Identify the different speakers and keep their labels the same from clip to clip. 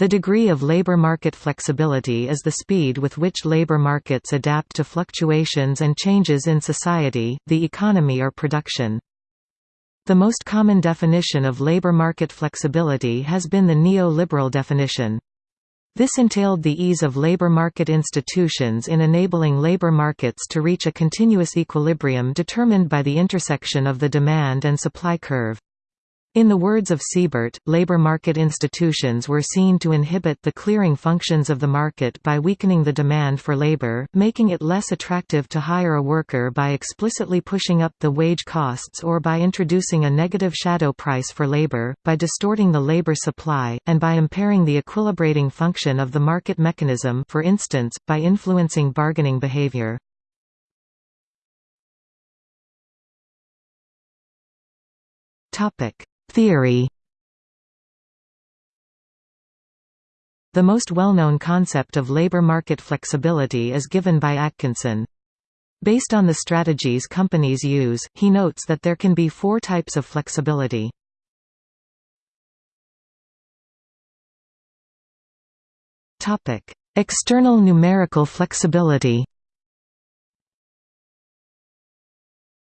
Speaker 1: The degree of labor market flexibility is the speed with which labor markets adapt to fluctuations and changes in society, the economy or production. The most common definition of labor market flexibility has been the neo-liberal definition. This entailed the ease of labor market institutions in enabling labor markets to reach a continuous equilibrium determined by the intersection of the demand and supply curve. In the words of Siebert, labor market institutions were seen to inhibit the clearing functions of the market by weakening the demand for labor, making it less attractive to hire a worker by explicitly pushing up the wage costs or by introducing a negative shadow price for labor, by distorting the labor supply, and by impairing the equilibrating function of the market mechanism for instance, by influencing bargaining behavior. Topic Theory The most well-known concept of labor market flexibility is given by Atkinson. Based on the strategies companies use, he notes that there can be four types of flexibility. External numerical flexibility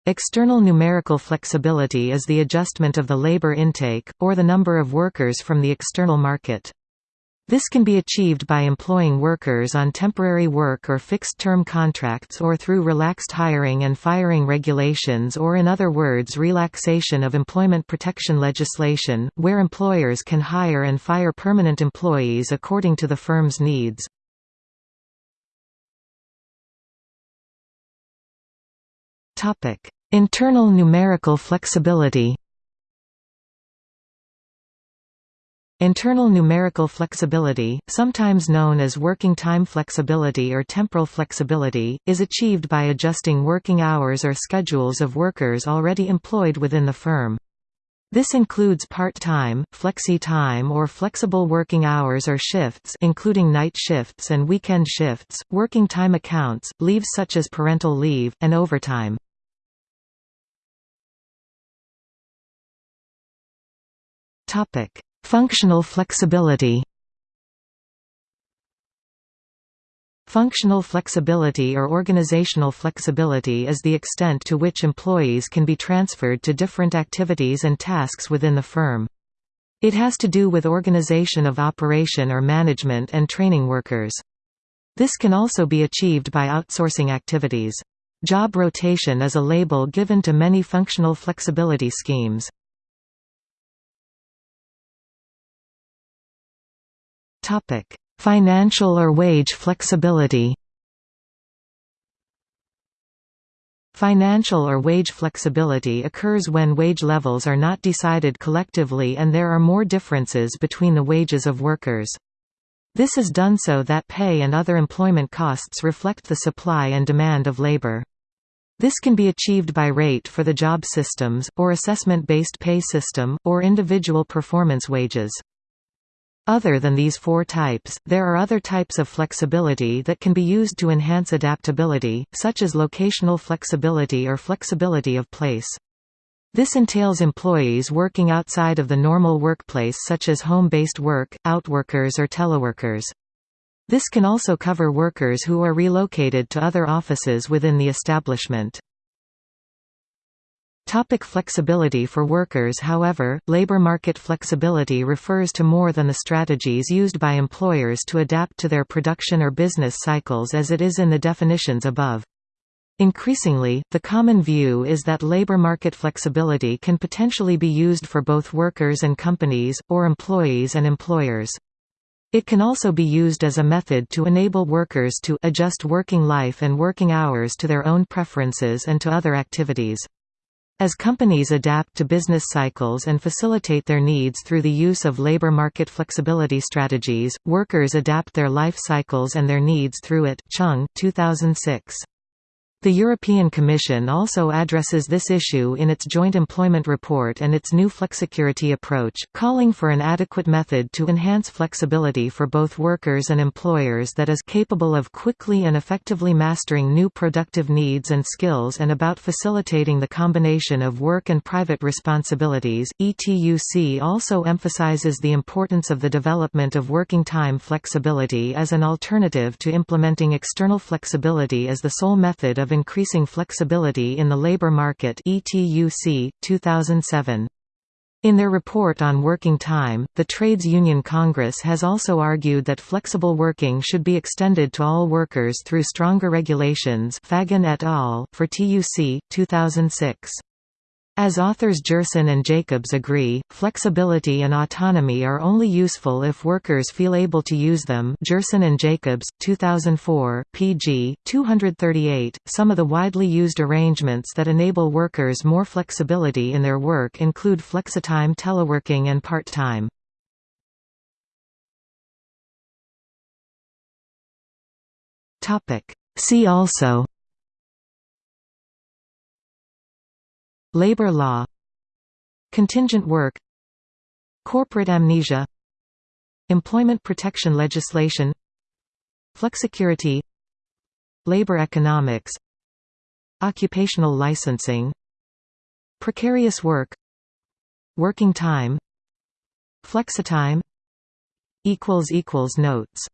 Speaker 1: External numerical flexibility is the adjustment of the labor intake, or the number of workers from the external market. This can be achieved by employing workers on temporary work or fixed-term contracts or through relaxed hiring and firing regulations or in other words relaxation of employment protection legislation, where employers can hire and fire permanent employees according to the firm's needs. Topic: Internal numerical flexibility Internal numerical flexibility, sometimes known as working time flexibility or temporal flexibility, is achieved by adjusting working hours or schedules of workers already employed within the firm. This includes part-time, flexi-time or flexible working hours or shifts including night shifts and weekend shifts, working time accounts, leaves such as parental leave, and overtime. Topic: Functional flexibility. Functional flexibility or organizational flexibility is the extent to which employees can be transferred to different activities and tasks within the firm. It has to do with organization of operation or management and training workers. This can also be achieved by outsourcing activities. Job rotation is a label given to many functional flexibility schemes. Topic: Financial or wage flexibility. Financial or wage flexibility occurs when wage levels are not decided collectively and there are more differences between the wages of workers. This is done so that pay and other employment costs reflect the supply and demand of labor. This can be achieved by rate for the job systems, or assessment-based pay system, or individual performance wages. Other than these four types, there are other types of flexibility that can be used to enhance adaptability, such as locational flexibility or flexibility of place. This entails employees working outside of the normal workplace such as home-based work, outworkers or teleworkers. This can also cover workers who are relocated to other offices within the establishment. Topic flexibility for workers However, labor market flexibility refers to more than the strategies used by employers to adapt to their production or business cycles as it is in the definitions above. Increasingly, the common view is that labor market flexibility can potentially be used for both workers and companies, or employees and employers. It can also be used as a method to enable workers to adjust working life and working hours to their own preferences and to other activities. As companies adapt to business cycles and facilitate their needs through the use of labor market flexibility strategies, workers adapt their life cycles and their needs through it Chung 2006. The European Commission also addresses this issue in its Joint Employment Report and its new flexicurity approach, calling for an adequate method to enhance flexibility for both workers and employers that is capable of quickly and effectively mastering new productive needs and skills and about facilitating the combination of work and private responsibilities. ETUC also emphasizes the importance of the development of working time flexibility as an alternative to implementing external flexibility as the sole method of of Increasing Flexibility in the Labor Market ETUC, 2007. In their report on working time, the Trades Union Congress has also argued that flexible working should be extended to all workers through stronger regulations Fagan et al., for TUC, 2006. As authors Gerson and Jacobs agree, flexibility and autonomy are only useful if workers feel able to use them Gerson and Jacobs, 2004, pg. 238. Some of the widely used arrangements that enable workers more flexibility in their work include flexitime teleworking and part-time. See also Labor law Contingent work Corporate amnesia Employment protection legislation Flexicurity Labor economics Occupational licensing Precarious work Working time Flexitime Notes